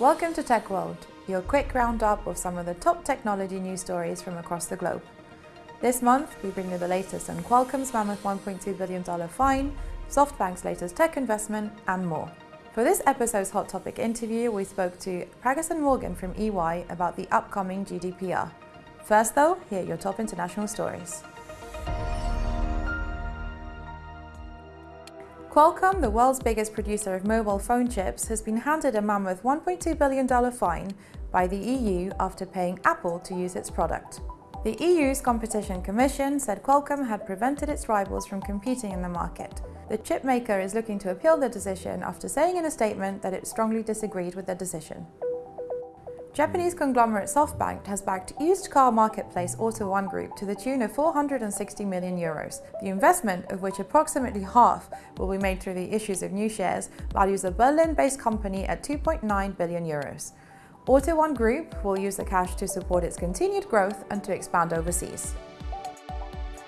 Welcome to Tech World, your quick roundup of some of the top technology news stories from across the globe. This month, we bring you the latest on Qualcomm's mammoth $1.2 billion fine, SoftBank's latest tech investment, and more. For this episode's Hot Topic interview, we spoke to Pragasen Morgan from EY about the upcoming GDPR. First though, here are your top international stories. Qualcomm, the world's biggest producer of mobile phone chips, has been handed a mammoth $1.2 billion fine by the EU after paying Apple to use its product. The EU's Competition Commission said Qualcomm had prevented its rivals from competing in the market. The chipmaker is looking to appeal the decision after saying in a statement that it strongly disagreed with the decision. Japanese conglomerate SoftBank has backed used car marketplace AUTO1 Group to the tune of 460 million euros. The investment, of which approximately half will be made through the issues of new shares, values the Berlin-based company at 2.9 billion euros. AUTO1 Group will use the cash to support its continued growth and to expand overseas.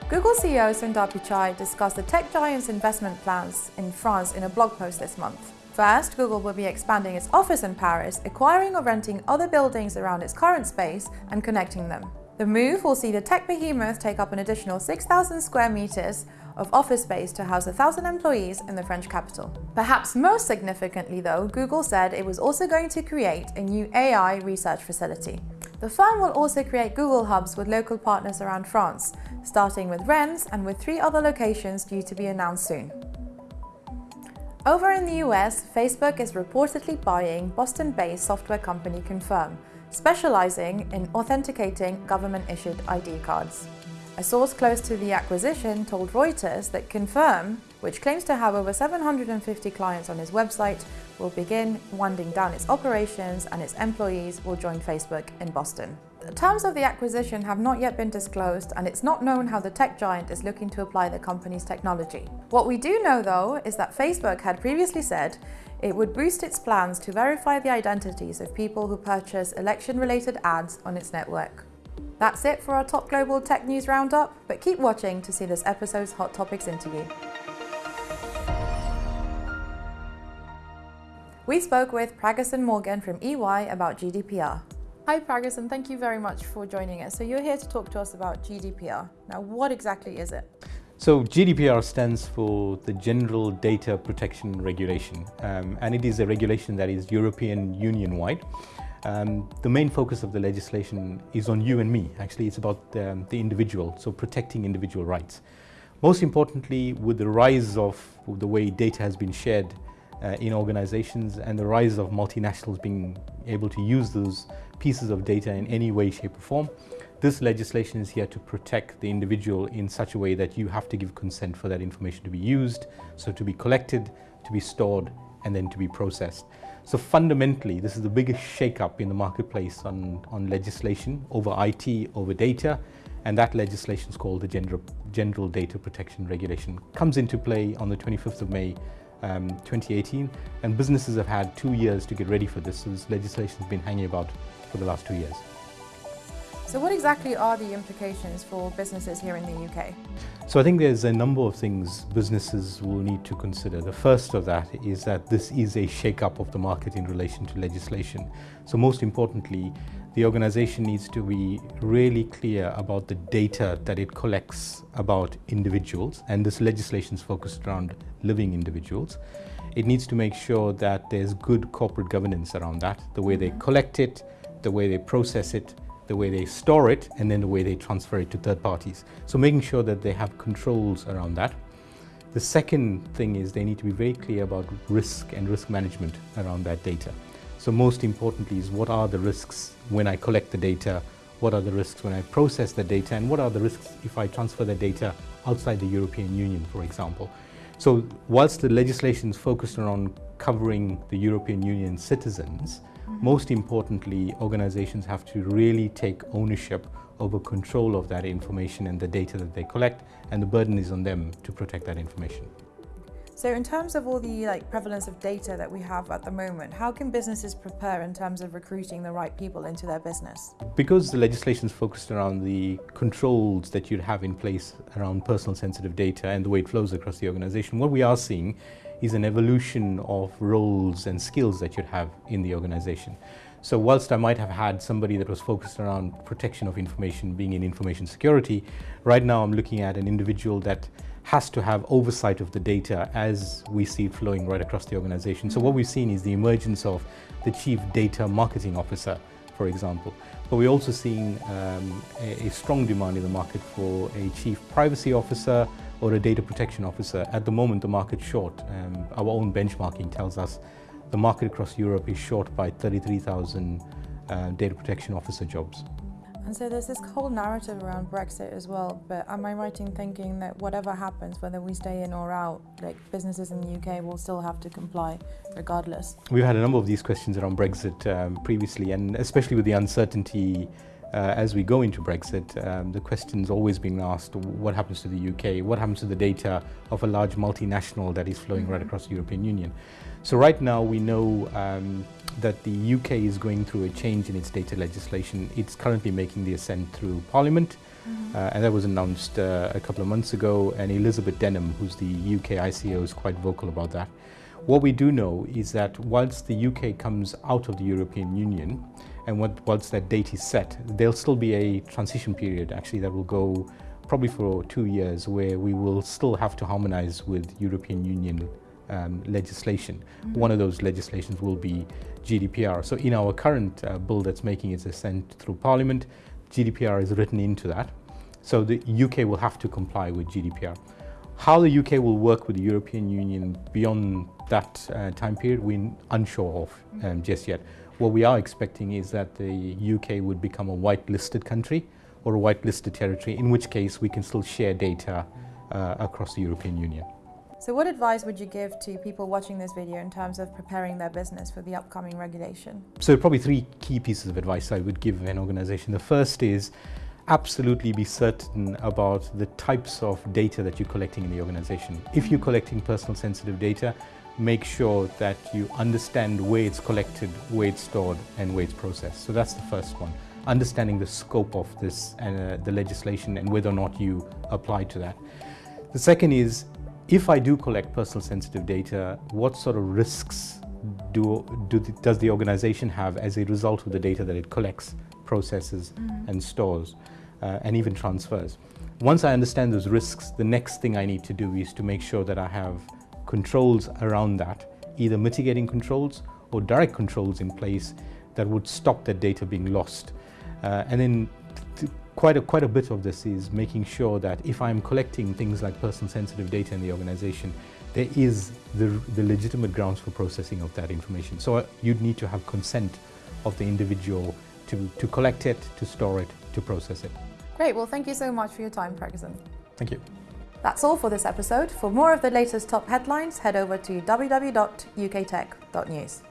Google CEO Sundar Pichai discussed the tech giant's investment plans in France in a blog post this month. First, Google will be expanding its office in Paris, acquiring or renting other buildings around its current space and connecting them. The move will see the tech behemoth take up an additional 6,000 square meters of office space to house 1,000 employees in the French capital. Perhaps most significantly though, Google said it was also going to create a new AI research facility. The firm will also create Google Hubs with local partners around France, starting with Rennes and with three other locations due to be announced soon. Over in the US, Facebook is reportedly buying Boston-based software company Confirm, specializing in authenticating government-issued ID cards. A source close to the acquisition told Reuters that Confirm, which claims to have over 750 clients on its website, will begin winding down its operations and its employees will join Facebook in Boston. The terms of the acquisition have not yet been disclosed and it's not known how the tech giant is looking to apply the company's technology. What we do know though is that Facebook had previously said it would boost its plans to verify the identities of people who purchase election-related ads on its network. That's it for our top global tech news roundup, but keep watching to see this episode's Hot Topics interview. We spoke with Pragasen Morgan from EY about GDPR. Hi Pragasen and thank you very much for joining us. So you're here to talk to us about GDPR. Now what exactly is it? So GDPR stands for the General Data Protection Regulation um, and it is a regulation that is European Union wide. Um, the main focus of the legislation is on you and me. Actually, it's about um, the individual, so protecting individual rights. Most importantly, with the rise of the way data has been shared uh, in organizations and the rise of multinationals being able to use those pieces of data in any way, shape or form. This legislation is here to protect the individual in such a way that you have to give consent for that information to be used, so to be collected, to be stored and then to be processed. So fundamentally, this is the biggest shake-up in the marketplace on, on legislation over IT, over data, and that legislation is called the General, General Data Protection Regulation. Comes into play on the 25th of May um, 2018 and businesses have had two years to get ready for this. So this legislation has been hanging about for the last two years. So what exactly are the implications for businesses here in the UK? So I think there's a number of things businesses will need to consider. The first of that is that this is a shake-up of the market in relation to legislation. So most importantly, the organization needs to be really clear about the data that it collects about individuals and this legislation is focused around living individuals. It needs to make sure that there's good corporate governance around that, the way they collect it, the way they process it, the way they store it, and then the way they transfer it to third parties. So making sure that they have controls around that. The second thing is they need to be very clear about risk and risk management around that data. So most importantly is what are the risks when I collect the data, what are the risks when I process the data, and what are the risks if I transfer the data outside the European Union, for example. So whilst the legislation is focused around covering the European Union citizens. Most importantly, organizations have to really take ownership over control of that information and the data that they collect, and the burden is on them to protect that information. So in terms of all the like prevalence of data that we have at the moment, how can businesses prepare in terms of recruiting the right people into their business? Because the legislation is focused around the controls that you'd have in place around personal sensitive data and the way it flows across the organization, what we are seeing is an evolution of roles and skills that you'd have in the organization. So whilst I might have had somebody that was focused around protection of information being in information security, right now I'm looking at an individual that has to have oversight of the data as we see it flowing right across the organization. So what we've seen is the emergence of the chief data marketing officer, for example. But we're also seeing um, a, a strong demand in the market for a chief privacy officer or a data protection officer. At the moment, the market's short. Um, our own benchmarking tells us the market across Europe is short by 33,000 uh, data protection officer jobs. And so there's this whole narrative around Brexit as well, but am I right in thinking that whatever happens, whether we stay in or out, like businesses in the UK will still have to comply regardless? We've had a number of these questions around Brexit um, previously, and especially with the uncertainty uh, as we go into Brexit, um, the question's always being asked, what happens to the UK? What happens to the data of a large multinational that is flowing right mm-hmm. across the European Union? So right now we know um, that the UK is going through a change in its data legislation. It's currently making the ascent through Parliament, mm -hmm. uh, and that was announced uh, a couple of months ago, and Elizabeth Denham, who's the UK ICO, is quite vocal about that. What we do know is that once the UK comes out of the European Union, and once that date is set, there'll still be a transition period actually that will go probably for two years where we will still have to harmonize with European Union um, legislation. Mm -hmm. One of those legislations will be GDPR. So in our current uh, bill that's making its ascent through Parliament, GDPR is written into that. So the UK will have to comply with GDPR. How the UK will work with the European Union beyond that uh, time period, we're unsure of um, just yet. What we are expecting is that the UK would become a white-listed country or a white-listed territory, in which case we can still share data uh, across the European Union. So what advice would you give to people watching this video in terms of preparing their business for the upcoming regulation? So probably three key pieces of advice I would give an organization. The first is absolutely be certain about the types of data that you're collecting in the organization. If you're collecting personal sensitive data, make sure that you understand where it's collected, where it's stored, and where it's processed. So that's the first one. Understanding the scope of this and uh, the legislation and whether or not you apply to that. The second is, if I do collect personal sensitive data, what sort of risks do, do the, does the organization have as a result of the data that it collects, processes, mm -hmm. and stores, uh, and even transfers? Once I understand those risks, the next thing I need to do is to make sure that I have controls around that, either mitigating controls or direct controls in place that would stop that data being lost. Uh, and then quite a, quite a bit of this is making sure that if I'm collecting things like personal sensitive data in the organization, there is the, the legitimate grounds for processing of that information. So uh, you'd need to have consent of the individual to, to collect it, to store it, to process it. Great, well thank you so much for your time, Ferguson. Thank you. That's all for this episode. For more of the latest top headlines, head over to www.uktech.news.